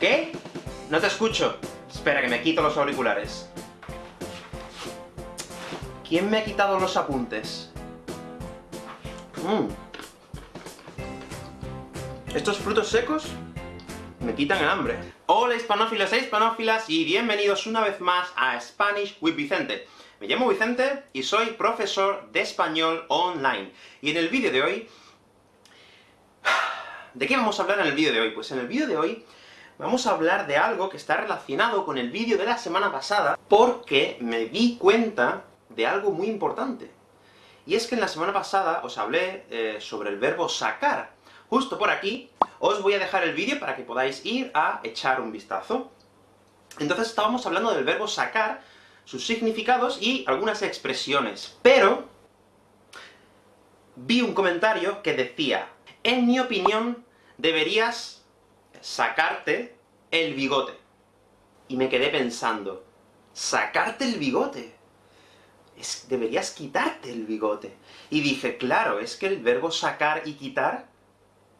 ¿Qué? No te escucho. Espera, que me quito los auriculares. ¿Quién me ha quitado los apuntes? Mm. Estos frutos secos me quitan el hambre. Hola hispanófilos e hispanófilas, y bienvenidos una vez más a Spanish with Vicente. Me llamo Vicente, y soy profesor de español online. Y en el vídeo de hoy... ¿De qué vamos a hablar en el vídeo de hoy? Pues en el vídeo de hoy vamos a hablar de algo que está relacionado con el vídeo de la semana pasada, porque me di cuenta de algo muy importante. Y es que en la semana pasada os hablé eh, sobre el verbo sacar. Justo por aquí os voy a dejar el vídeo para que podáis ir a echar un vistazo. Entonces estábamos hablando del verbo sacar, sus significados y algunas expresiones. Pero vi un comentario que decía, en mi opinión, deberías sacarte el bigote. Y me quedé pensando, ¿sacarte el bigote? deberías quitarte el bigote. Y dije, claro, es que el verbo sacar y quitar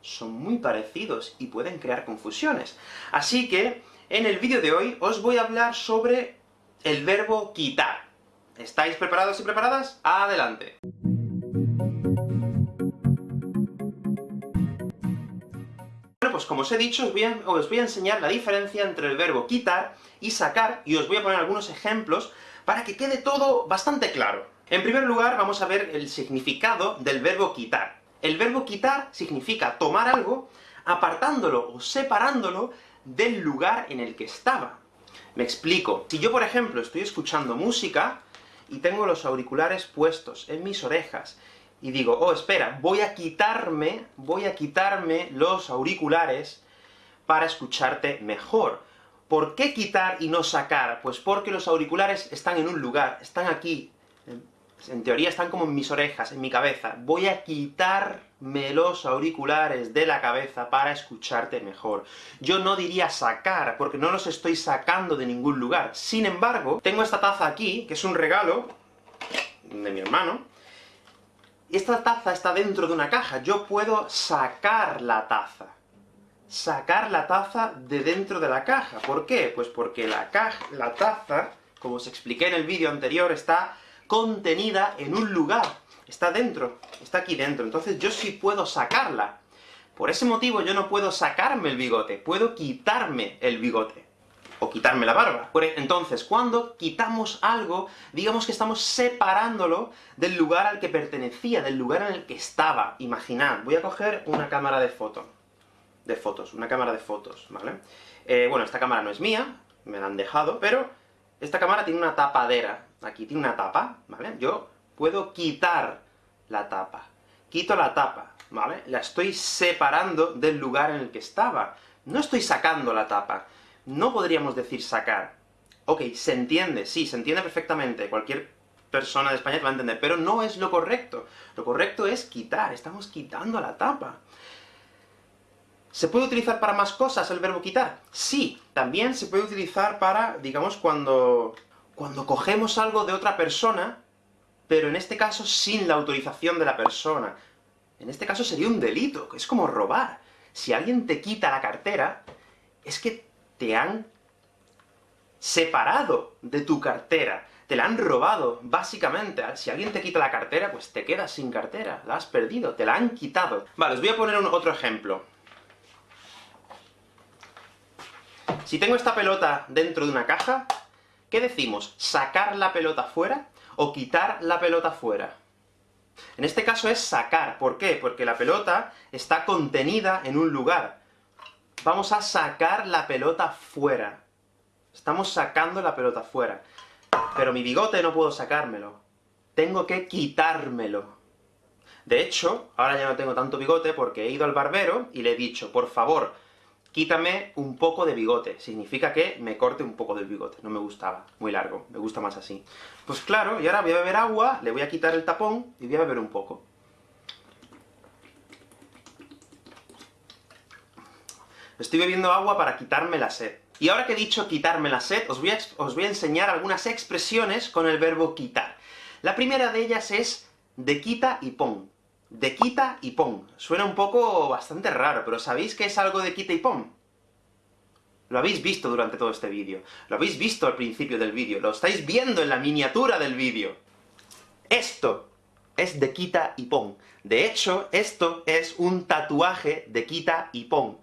son muy parecidos, y pueden crear confusiones. Así que, en el vídeo de hoy, os voy a hablar sobre el verbo quitar. ¿Estáis preparados y preparadas? ¡Adelante! Pues como os he dicho, os voy, a, os voy a enseñar la diferencia entre el verbo quitar y sacar, y os voy a poner algunos ejemplos para que quede todo bastante claro. En primer lugar, vamos a ver el significado del verbo quitar. El verbo quitar significa tomar algo, apartándolo o separándolo del lugar en el que estaba. Me explico. Si yo, por ejemplo, estoy escuchando música, y tengo los auriculares puestos en mis orejas, y digo, oh, espera, voy a quitarme, voy a quitarme los auriculares para escucharte mejor. ¿Por qué quitar y no sacar? Pues porque los auriculares están en un lugar, están aquí. En teoría están como en mis orejas, en mi cabeza. Voy a quitarme los auriculares de la cabeza para escucharte mejor. Yo no diría sacar, porque no los estoy sacando de ningún lugar. Sin embargo, tengo esta taza aquí, que es un regalo de mi hermano, esta taza está dentro de una caja, yo puedo sacar la taza sacar la taza de dentro de la caja. ¿Por qué? Pues porque la, caja, la taza, como os expliqué en el vídeo anterior, está contenida en un lugar. Está dentro, está aquí dentro. Entonces yo sí puedo sacarla. Por ese motivo yo no puedo sacarme el bigote, puedo quitarme el bigote. O quitarme la barba. E, entonces, cuando quitamos algo, digamos que estamos separándolo del lugar al que pertenecía, del lugar en el que estaba. Imaginad, voy a coger una cámara de foto de fotos, una cámara de fotos, ¿vale? Eh, bueno, esta cámara no es mía, me la han dejado, pero esta cámara tiene una tapadera, aquí tiene una tapa, ¿vale? Yo puedo quitar la tapa. Quito la tapa, ¿vale? La estoy separando del lugar en el que estaba. No estoy sacando la tapa. No podríamos decir sacar. Ok, se entiende, sí, se entiende perfectamente, cualquier persona de España te va a entender, pero no es lo correcto. Lo correcto es quitar, estamos quitando la tapa. ¿Se puede utilizar para más cosas el verbo quitar? Sí, también se puede utilizar para, digamos, cuando, cuando cogemos algo de otra persona, pero en este caso sin la autorización de la persona. En este caso sería un delito, es como robar. Si alguien te quita la cartera, es que te han separado de tu cartera, te la han robado, básicamente. Si alguien te quita la cartera, pues te quedas sin cartera, la has perdido, te la han quitado. Vale, os voy a poner otro ejemplo. Si tengo esta pelota dentro de una caja, ¿qué decimos? ¿Sacar la pelota fuera? ¿O quitar la pelota fuera? En este caso es sacar. ¿Por qué? Porque la pelota está contenida en un lugar. Vamos a sacar la pelota fuera. Estamos sacando la pelota fuera. Pero mi bigote no puedo sacármelo. Tengo que quitármelo. De hecho, ahora ya no tengo tanto bigote porque he ido al barbero y le he dicho, por favor, quítame un poco de bigote. Significa que me corte un poco del bigote. No me gustaba, muy largo, me gusta más así. Pues claro, y ahora voy a beber agua, le voy a quitar el tapón, y voy a beber un poco. Estoy bebiendo agua para quitarme la sed. Y ahora que he dicho quitarme la sed, os voy, a, enseñar algunas expresiones con el verbo quitar. La primera de ellas es de quita y pon de quita y pon. Suena un poco bastante raro, pero ¿sabéis qué es algo de quita y pon? Lo habéis visto durante todo este vídeo. Lo habéis visto al principio del vídeo. Lo estáis viendo en la miniatura del vídeo. Esto es de quita y pon. De hecho, esto es un tatuaje de quita y pon.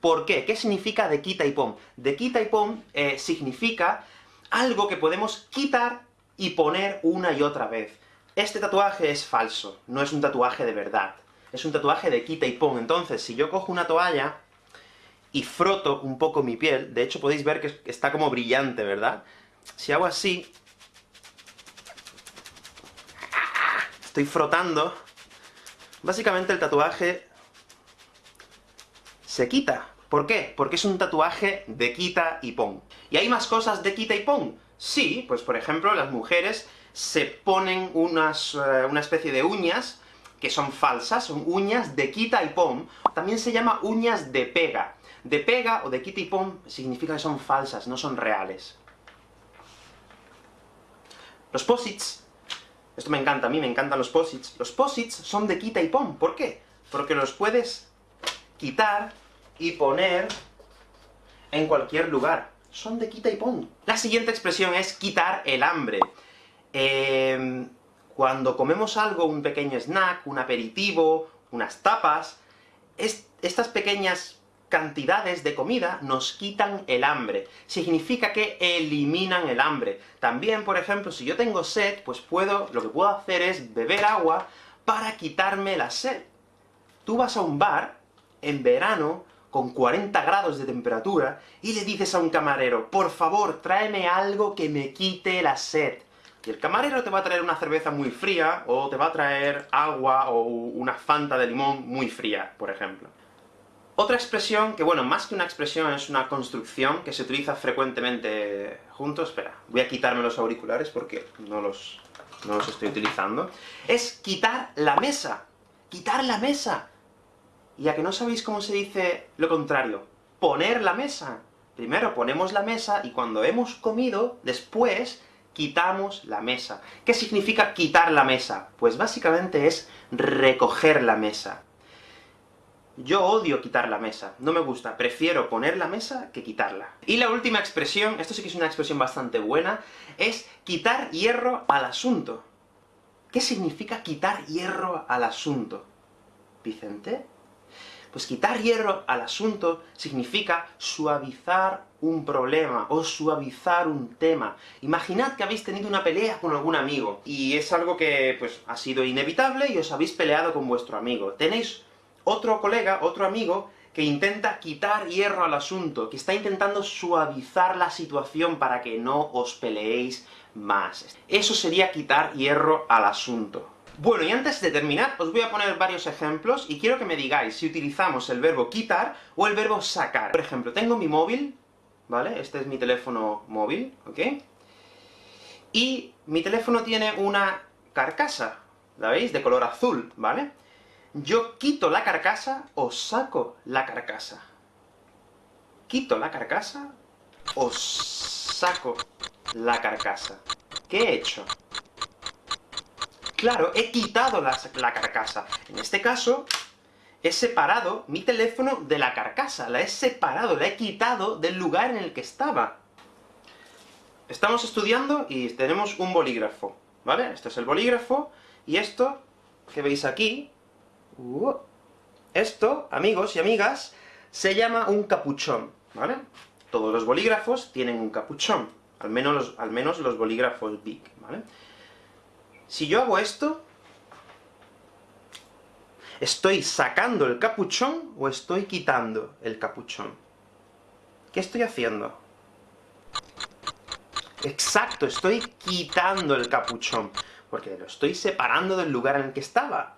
¿Por qué? ¿Qué significa de quita y pon? De quita y pon eh, significa algo que podemos quitar y poner una y otra vez. Este tatuaje es falso, no es un tatuaje de verdad. Es un tatuaje de quita y pon. Entonces, si yo cojo una toalla y froto un poco mi piel, de hecho podéis ver que está como brillante, ¿verdad? Si hago así, estoy frotando, básicamente el tatuaje se quita. ¿Por qué? Porque es un tatuaje de quita y pon. ¿Y hay más cosas de quita y pon? Sí, pues por ejemplo, las mujeres se ponen unas, eh, una especie de uñas que son falsas, son uñas de quita y pon. También se llama uñas de pega. De pega o de quita y pon significa que son falsas, no son reales. Los posits, esto me encanta, a mí me encantan los posits. Los posits son de quita y pon. ¿Por qué? Porque los puedes quitar y poner en cualquier lugar. Son de quita y pon. La siguiente expresión es quitar el hambre. Em, cuando comemos algo, un pequeño snack, un aperitivo, unas tapas, estas pequeñas cantidades de comida nos quitan el hambre. Significa que eliminan el hambre. También, por ejemplo, si yo tengo sed, pues puedo, lo que puedo hacer es beber agua para quitarme la sed. Tú vas a un bar, en verano, con 40 grados de temperatura, y le dices a un camarero, por favor, tráeme algo que me quite la sed. Y el camarero te va a traer una cerveza muy fría, o te va a traer agua o una fanta de limón muy fría, por ejemplo. Otra expresión, que bueno, más que una expresión, es una construcción que se utiliza frecuentemente juntos, espera, voy a quitarme los auriculares porque no los, no los estoy utilizando, es quitar la mesa. ¡Quitar la mesa! Y a que no sabéis cómo se dice lo contrario, poner la mesa. Primero ponemos la mesa, y cuando hemos comido, después quitamos la mesa. ¿Qué significa quitar la mesa? Pues básicamente es recoger la mesa. Yo odio quitar la mesa, no me gusta, prefiero poner la mesa que quitarla. Y la última expresión, esto sí que es una expresión bastante buena, es quitar hierro al asunto. ¿Qué significa quitar hierro al asunto? ¿Vicente? Pues quitar hierro al asunto significa suavizar un problema, o suavizar un tema. Imaginad que habéis tenido una pelea con algún amigo, y es algo que, pues, ha sido inevitable, y os habéis peleado con vuestro amigo. Tenéis otro colega, otro amigo, que intenta quitar hierro al asunto, que está intentando suavizar la situación para que no os peleéis más. Eso sería quitar hierro al asunto. Bueno, y antes de terminar, os voy a poner varios ejemplos, y quiero que me digáis si utilizamos el verbo quitar o el verbo sacar. Por ejemplo, tengo mi móvil, ¿vale? Este es mi teléfono móvil, ¿ok? Y mi teléfono tiene una carcasa, ¿la veis? De color azul, ¿vale? yo quito la carcasa o saco la carcasa. ¿Quito la carcasa o saco la carcasa? ¿Qué he hecho? Claro, he quitado la, carcasa. En este caso, he separado mi teléfono de la carcasa. La he separado, la he quitado del lugar en el que estaba. Estamos estudiando y tenemos un bolígrafo, ¿vale? Este es el bolígrafo, y esto que veis aquí Uh. esto, amigos y amigas, se llama un capuchón, ¿vale? Todos los bolígrafos tienen un capuchón, al menos los, al menos los bolígrafos Big, ¿vale? Si yo hago esto, ¿estoy sacando el capuchón o estoy quitando el capuchón? ¿Qué estoy haciendo? Exacto, estoy quitando el capuchón, porque lo estoy separando del lugar en el que estaba.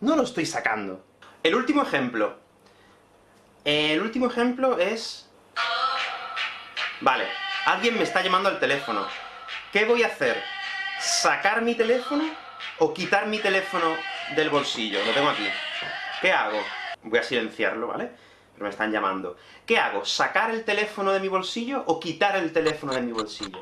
No lo estoy sacando. El último ejemplo. El último ejemplo es... Vale, alguien me está llamando al teléfono. ¿Qué voy a hacer? ¿Sacar mi teléfono o quitar mi teléfono del bolsillo? Lo tengo aquí. ¿Qué hago? Voy a silenciarlo, ¿vale? Pero me están llamando. ¿Qué hago? ¿Sacar el teléfono de mi bolsillo o quitar el teléfono de mi bolsillo?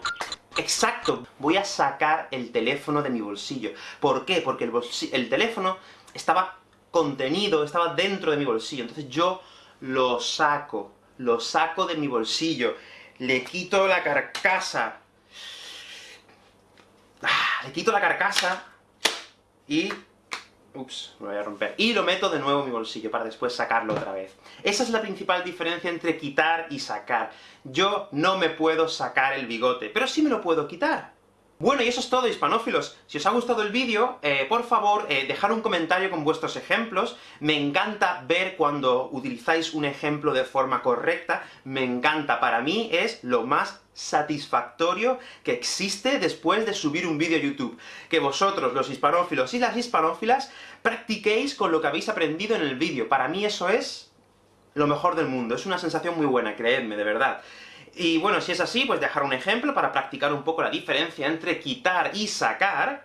¡Exacto! Voy a sacar el teléfono de mi bolsillo. ¿Por qué? Porque el, el teléfono estaba contenido, estaba dentro de mi bolsillo, entonces yo lo saco, lo saco de mi bolsillo, le quito la carcasa, le quito la carcasa, y... Ups, me voy a romper. Y lo meto de nuevo en mi bolsillo, para después sacarlo otra vez. Esa es la principal diferencia entre quitar y sacar. Yo no me puedo sacar el bigote, pero sí me lo puedo quitar. Bueno, y eso es todo, hispanófilos. Si os ha gustado el vídeo, eh, por favor, eh, dejar un comentario con vuestros ejemplos. Me encanta ver cuando utilizáis un ejemplo de forma correcta. Me encanta, para mí es lo más satisfactorio que existe después de subir un vídeo a YouTube. Que vosotros, los hispanófilos y las hispanófilas, practiquéis con lo que habéis aprendido en el vídeo. Para mí eso es lo mejor del mundo. Es una sensación muy buena, creedme, de verdad. Y bueno, si es así, pues dejar un ejemplo para practicar un poco la diferencia entre quitar y sacar,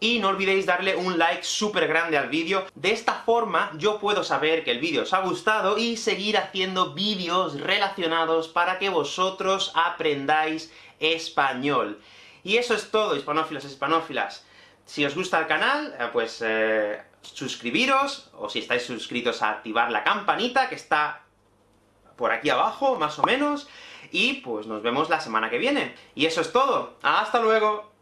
y no olvidéis darle un like súper grande al vídeo. De esta forma, yo puedo saber que el vídeo os ha gustado, y seguir haciendo vídeos relacionados para que vosotros aprendáis español. Y eso es todo, hispanófilos y hispanófilas. Si os gusta el canal, eh, pues eh, suscribiros, o si estáis suscritos a activar la campanita, que está por aquí abajo, más o menos, y pues nos vemos la semana que viene. Y eso es todo. ¡Hasta luego!